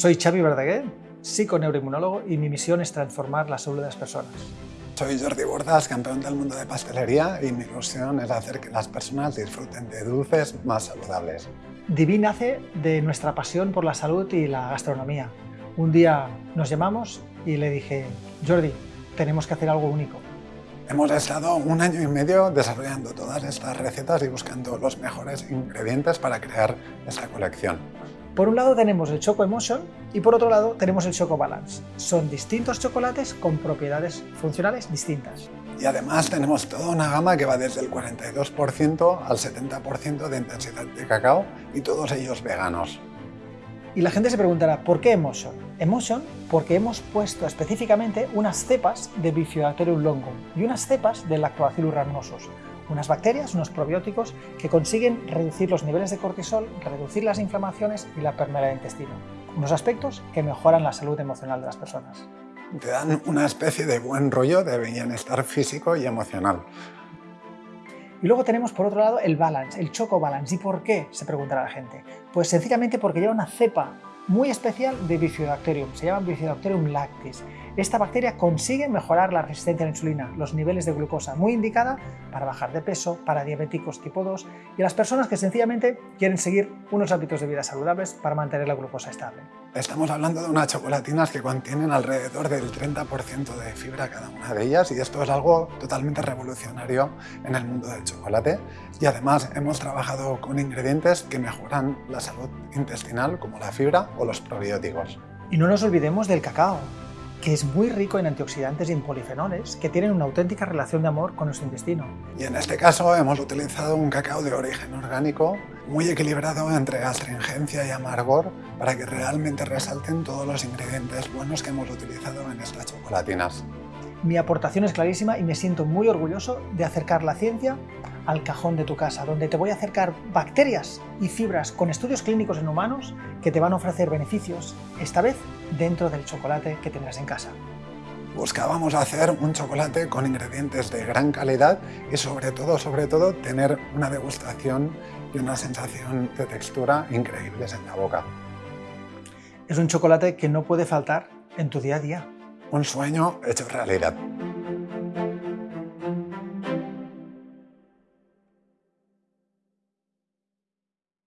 Soy Xavi Verdaguer, psiconeuroinmunólogo y mi misión es transformar la salud de las personas. Soy Jordi Bordas, campeón del mundo de pastelería y mi ilusión es hacer que las personas disfruten de dulces más saludables. Divi nace de nuestra pasión por la salud y la gastronomía. Un día nos llamamos y le dije, Jordi, tenemos que hacer algo único. Hemos estado un año y medio desarrollando todas estas recetas y buscando los mejores ingredientes para crear esta colección. Por un lado tenemos el Choco Emotion y por otro lado tenemos el Choco Balance. Son distintos chocolates con propiedades funcionales distintas. Y además tenemos toda una gama que va desde el 42% al 70% de intensidad de cacao y todos ellos veganos. Y la gente se preguntará, ¿por qué Emotion? Emotion porque hemos puesto específicamente unas cepas de Bifidobacterium longum y unas cepas del Lactobacillus rhamnosus, unas bacterias, unos probióticos que consiguen reducir los niveles de cortisol, reducir las inflamaciones y la permeabilidad del intestino. Unos aspectos que mejoran la salud emocional de las personas. Te dan una especie de buen rollo de bienestar físico y emocional. Y luego tenemos por otro lado el balance, el choco balance. ¿Y por qué? Se preguntará la gente. Pues sencillamente porque lleva una cepa muy especial de Bifidobacterium, se llama Bifidobacterium lactis. Esta bacteria consigue mejorar la resistencia a la insulina, los niveles de glucosa, muy indicada para bajar de peso, para diabéticos tipo 2 y las personas que sencillamente quieren seguir unos hábitos de vida saludables para mantener la glucosa estable. Estamos hablando de unas chocolatinas que contienen alrededor del 30% de fibra cada una de ellas y esto es algo totalmente revolucionario en el mundo del chocolate y además hemos trabajado con ingredientes que mejoran la salud intestinal como la fibra o los probióticos. Y no nos olvidemos del cacao que es muy rico en antioxidantes y en polifenoles que tienen una auténtica relación de amor con nuestro intestino. Y en este caso hemos utilizado un cacao de origen orgánico muy equilibrado entre astringencia y amargor para que realmente resalten todos los ingredientes buenos que hemos utilizado en estas chocolatinas. Mi aportación es clarísima y me siento muy orgulloso de acercar la ciencia al cajón de tu casa, donde te voy a acercar bacterias y fibras con estudios clínicos en humanos que te van a ofrecer beneficios, esta vez dentro del chocolate que tendrás en casa. Buscábamos hacer un chocolate con ingredientes de gran calidad y sobre todo, sobre todo, tener una degustación y una sensación de textura increíbles en la boca. Es un chocolate que no puede faltar en tu día a día un sueño hecho realidad.